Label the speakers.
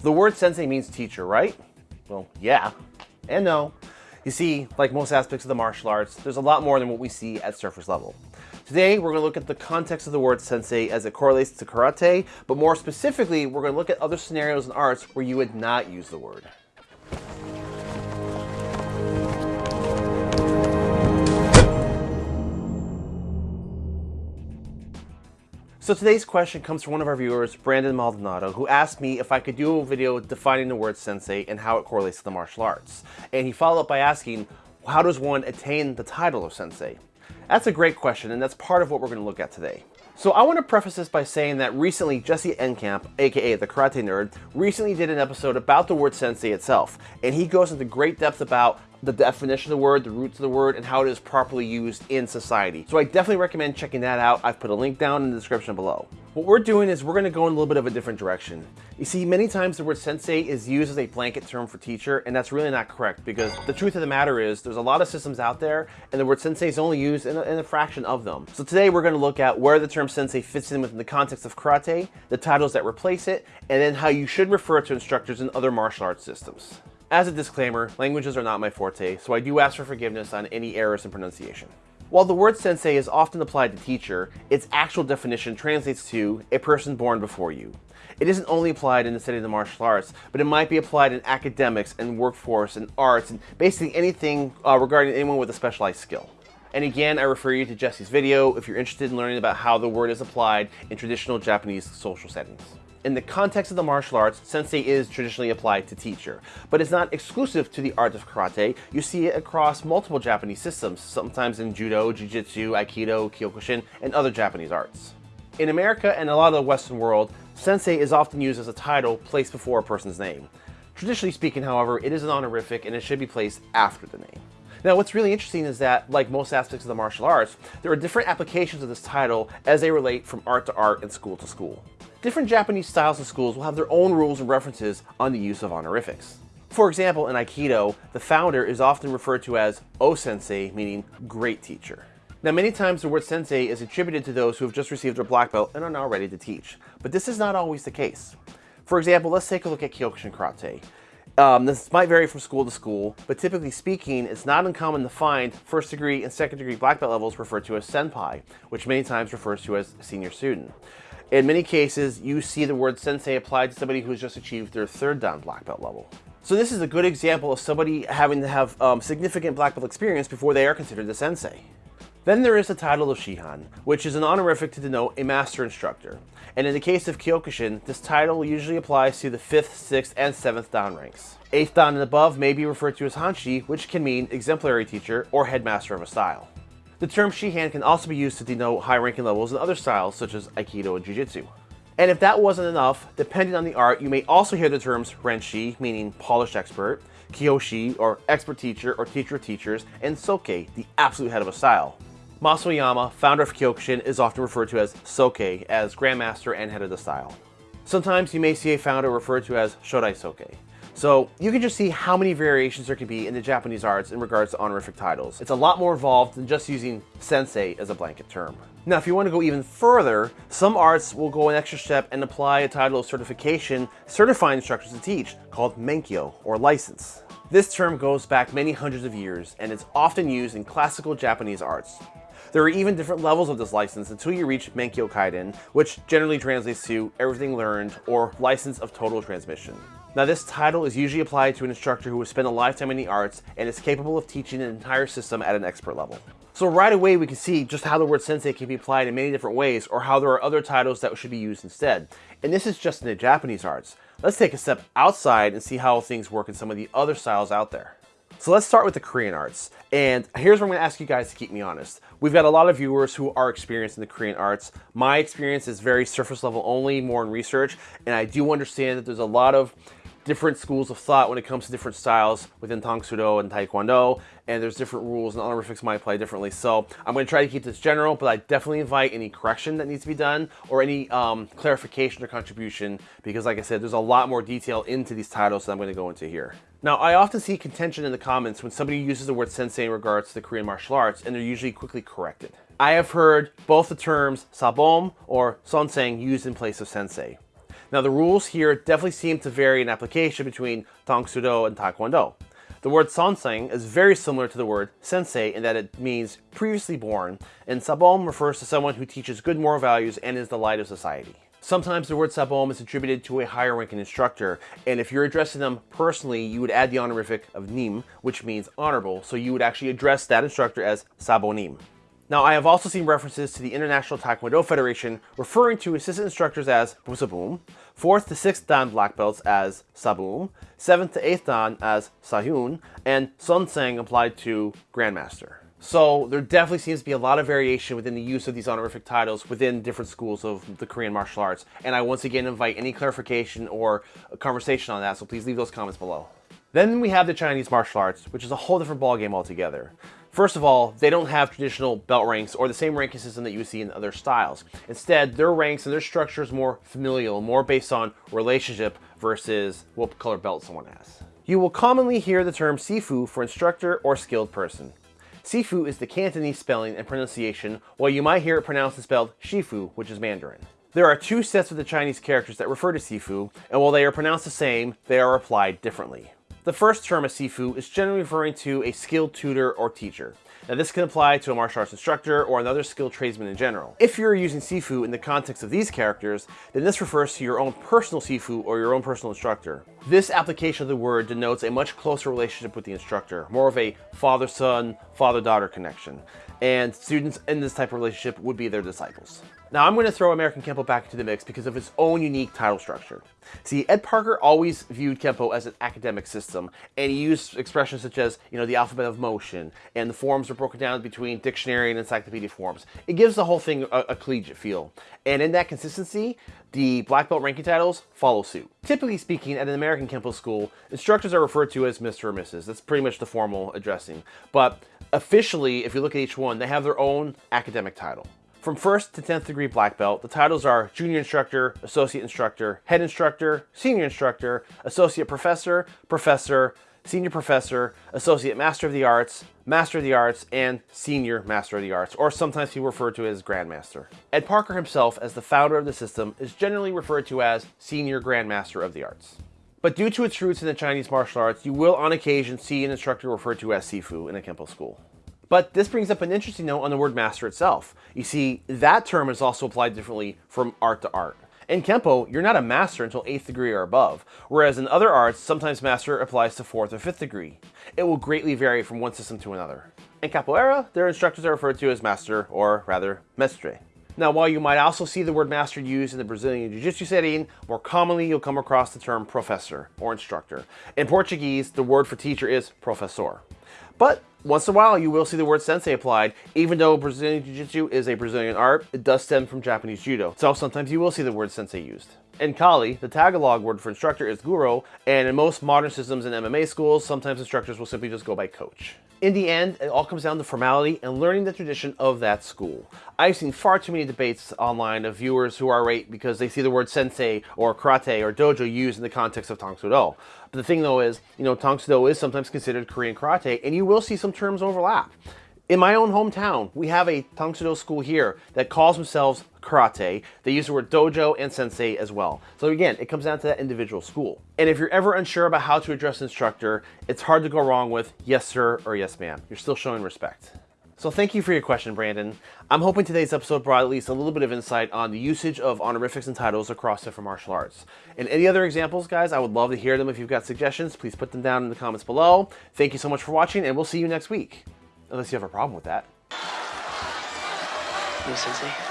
Speaker 1: The word sensei means teacher, right? Well, yeah and no. You see, like most aspects of the martial arts, there's a lot more than what we see at surface level. Today, we're going to look at the context of the word sensei as it correlates to karate, but more specifically, we're going to look at other scenarios and arts where you would not use the word. So today's question comes from one of our viewers, Brandon Maldonado, who asked me if I could do a video defining the word sensei and how it correlates to the martial arts. And he followed up by asking, how does one attain the title of sensei? That's a great question, and that's part of what we're going to look at today. So I want to preface this by saying that recently Jesse Enkamp, aka the Karate Nerd, recently did an episode about the word sensei itself, and he goes into great depth about the definition of the word, the roots of the word, and how it is properly used in society. So I definitely recommend checking that out. I've put a link down in the description below. What we're doing is we're going to go in a little bit of a different direction. You see, many times the word sensei is used as a blanket term for teacher, and that's really not correct because the truth of the matter is there's a lot of systems out there, and the word sensei is only used in a, in a fraction of them. So today we're going to look at where the term sensei fits in within the context of karate, the titles that replace it, and then how you should refer to instructors in other martial arts systems. As a disclaimer, languages are not my forte, so I do ask for forgiveness on any errors in pronunciation. While the word sensei is often applied to teacher, its actual definition translates to a person born before you. It isn't only applied in the study of the martial arts, but it might be applied in academics and workforce and arts and basically anything uh, regarding anyone with a specialized skill. And again, I refer you to Jesse's video if you're interested in learning about how the word is applied in traditional Japanese social settings. In the context of the martial arts, sensei is traditionally applied to teacher, but it's not exclusive to the art of karate. You see it across multiple Japanese systems, sometimes in judo, jiu-jitsu, aikido, kyokushin, and other Japanese arts. In America and a lot of the Western world, sensei is often used as a title placed before a person's name. Traditionally speaking, however, it is an honorific and it should be placed after the name. Now, what's really interesting is that, like most aspects of the martial arts, there are different applications of this title as they relate from art to art and school to school. Different Japanese styles and schools will have their own rules and references on the use of honorifics. For example, in Aikido, the founder is often referred to as O-sensei, meaning great teacher. Now, many times the word sensei is attributed to those who have just received their black belt and are now ready to teach, but this is not always the case. For example, let's take a look at Kyokushin Karate. Um, this might vary from school to school, but typically speaking, it's not uncommon to find first degree and second degree black belt levels referred to as senpai, which many times refers to as senior student. In many cases, you see the word sensei applied to somebody who's just achieved their third dan black belt level. So this is a good example of somebody having to have um, significant black belt experience before they are considered a sensei. Then there is the title of Shihan, which is an honorific to denote a master instructor. And in the case of Kyokushin, this title usually applies to the 5th, 6th, and 7th Dan ranks. 8th Dan and above may be referred to as Hanshi, which can mean exemplary teacher or headmaster of a style. The term Shihan can also be used to denote high-ranking levels in other styles such as Aikido and Jiu-Jitsu. And if that wasn't enough, depending on the art, you may also hear the terms Renshi, meaning polished expert, Kyoshi, or expert teacher or teacher of teachers, and Soke, the absolute head of a style. Mas Oyama, founder of Kyokushin, is often referred to as Soke, as grandmaster and head of the style. Sometimes you may see a founder referred to as Shodai Soke. So you can just see how many variations there can be in the Japanese arts in regards to honorific titles. It's a lot more involved than just using sensei as a blanket term. Now, if you want to go even further, some arts will go an extra step and apply a title of certification certifying instructors to teach called menkyo or license. This term goes back many hundreds of years and it's often used in classical Japanese arts. There are even different levels of this license until you reach Menkyo Kaiden, which generally translates to everything learned or license of total transmission. Now this title is usually applied to an instructor who has spent a lifetime in the arts and is capable of teaching an entire system at an expert level. So right away we can see just how the word sensei can be applied in many different ways or how there are other titles that should be used instead. And this is just in the Japanese arts. Let's take a step outside and see how things work in some of the other styles out there. So let's start with the Korean arts. And here's where I'm gonna ask you guys to keep me honest. We've got a lot of viewers who are experienced in the Korean arts. My experience is very surface level only, more in research. And I do understand that there's a lot of different schools of thought when it comes to different styles within Tang Soo Do and Taekwondo, and there's different rules and honorifics might apply differently. So I'm going to try to keep this general, but I definitely invite any correction that needs to be done or any um, clarification or contribution because like I said, there's a lot more detail into these titles that I'm going to go into here. Now, I often see contention in the comments when somebody uses the word sensei in regards to the Korean martial arts, and they're usually quickly corrected. I have heard both the terms sabom or sonseng used in place of sensei. Now the rules here definitely seem to vary in application between Tang Soo Do and Taekwondo. The word sanseng is very similar to the word sensei in that it means previously born, and sabom refers to someone who teaches good moral values and is the light of society. Sometimes the word sabom is attributed to a higher ranking instructor, and if you're addressing them personally, you would add the honorific of nim, which means honorable, so you would actually address that instructor as sabonim. Now, I have also seen references to the International Taekwondo Federation referring to assistant instructors as Busabum, 4th to 6th Dan black belts as Sabum, 7th to 8th Dan as Sahyun, and Sunsang applied to Grandmaster. So there definitely seems to be a lot of variation within the use of these honorific titles within different schools of the Korean martial arts. And I once again invite any clarification or conversation on that, so please leave those comments below. Then we have the Chinese martial arts, which is a whole different ballgame altogether. First of all, they don't have traditional belt ranks or the same ranking system that you see in other styles. Instead, their ranks and their structure is more familial, more based on relationship versus what color belt someone has. You will commonly hear the term Sifu for instructor or skilled person. Sifu is the Cantonese spelling and pronunciation, while you might hear it pronounced and spelled Shifu, which is Mandarin. There are two sets of the Chinese characters that refer to Sifu, and while they are pronounced the same, they are applied differently. The first term of Sifu is generally referring to a skilled tutor or teacher. Now this can apply to a martial arts instructor or another skilled tradesman in general. If you're using Sifu in the context of these characters, then this refers to your own personal Sifu or your own personal instructor. This application of the word denotes a much closer relationship with the instructor, more of a father-son, father-daughter connection. And students in this type of relationship would be their disciples. Now I'm going to throw American Kempo back into the mix because of its own unique title structure. See, Ed Parker always viewed Kempo as an academic system, and he used expressions such as, you know, the alphabet of motion, and the forms are broken down between dictionary and encyclopedia forms. It gives the whole thing a, a collegiate feel. And in that consistency, the black belt ranking titles follow suit. Typically speaking, at an American Kempo school, instructors are referred to as Mr. or Mrs. That's pretty much the formal addressing. But officially, if you look at each one, they have their own academic title. From 1st to 10th degree black belt, the titles are Junior Instructor, Associate Instructor, Head Instructor, Senior Instructor, Associate Professor, Professor, Senior Professor, Associate Master of the Arts, Master of the Arts, and Senior Master of the Arts, or sometimes he referred to as Grandmaster. Ed Parker himself, as the founder of the system, is generally referred to as Senior Grandmaster of the Arts. But due to its roots in the Chinese martial arts, you will on occasion see an instructor referred to as Sifu in a Kempo school. But this brings up an interesting note on the word master itself. You see, that term is also applied differently from art to art. In Kempo, you're not a master until 8th degree or above, whereas in other arts, sometimes master applies to 4th or 5th degree. It will greatly vary from one system to another. In Capoeira, their instructors are referred to as master, or rather, mestre. Now, while you might also see the word master used in the Brazilian Jiu-Jitsu setting, more commonly you'll come across the term professor or instructor. In Portuguese, the word for teacher is professor. But once in a while, you will see the word sensei applied. Even though Brazilian Jiu-Jitsu is a Brazilian art, it does stem from Japanese Judo. So sometimes you will see the word sensei used. In Kali, the Tagalog word for instructor is guro, and in most modern systems in MMA schools, sometimes instructors will simply just go by coach. In the end, it all comes down to formality and learning the tradition of that school. I've seen far too many debates online of viewers who are right because they see the word sensei or karate or dojo used in the context of Tang Soo Do. But the thing though is, you know, Tang Soo Do is sometimes considered Korean karate and you will see some terms overlap. In my own hometown, we have a Tang Soo Do school here that calls themselves karate. They use the word dojo and sensei as well. So again, it comes down to that individual school. And if you're ever unsure about how to address instructor, it's hard to go wrong with yes sir or yes ma'am. You're still showing respect. So thank you for your question, Brandon. I'm hoping today's episode brought at least a little bit of insight on the usage of honorifics and titles across different martial arts. And any other examples, guys, I would love to hear them. If you've got suggestions, please put them down in the comments below. Thank you so much for watching, and we'll see you next week. Unless you have a problem with that.
Speaker 2: Sensei.